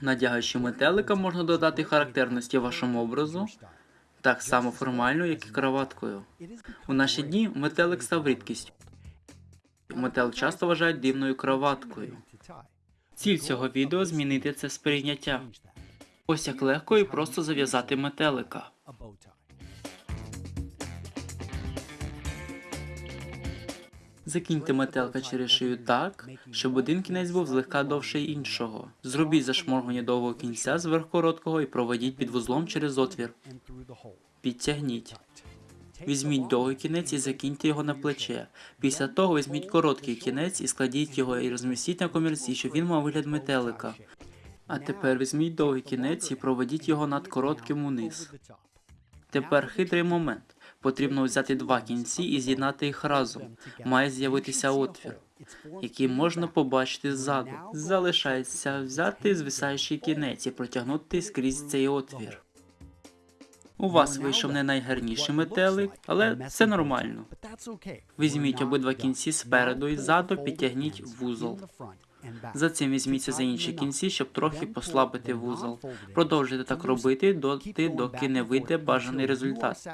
Надягаючи метелика, можна додати характерності вашому образу, так само формально, як і кроваткою. У наші дні метелик став рідкістю. Метелик часто вважають дивною кроваткою. Ціль цього відео змінити це сприйняття. Ось як легко і просто зав'язати метелика. Закиньте метелика через шию так, щоб один кінець був злегка довший іншого. Зробіть зашморгування довгого кінця зверх короткого і проведіть під вузлом через отвір. Підтягніть. Візьміть довгий кінець і закиньте його на плече. Після того візьміть короткий кінець і складіть його і розмістіть на комірці, щоб він мав вигляд метелика. А тепер візьміть довгий кінець і проведіть його над коротким униз. Тепер хитрий момент. Потрібно взяти два кінці і з'єднати їх разом. Має з'явитися отвір, який можна побачити ззаду. Залишається взяти звисаючий кінець і протягнути скрізь цей отвір. У вас вийшов не найгарніший метелик, але це нормально. Візьміть обидва кінці спереду і ззаду, підтягніть вузол. За цим візьміться за інші кінці, щоб трохи послабити вузол. Продовжуйте так робити доти, доки не вийде бажаний результат.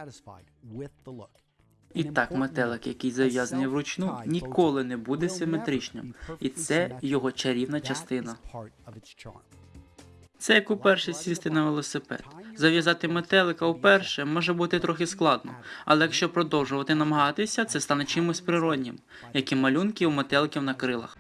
І так, метелик, який зав'язаний вручну, ніколи не буде симетричним, і це його чарівна частина. Це як уперше сісти на велосипед. Зав'язати метелика вперше може бути трохи складно, але якщо продовжувати намагатися, це стане чимось природнім, як і малюнки у метеликів на крилах.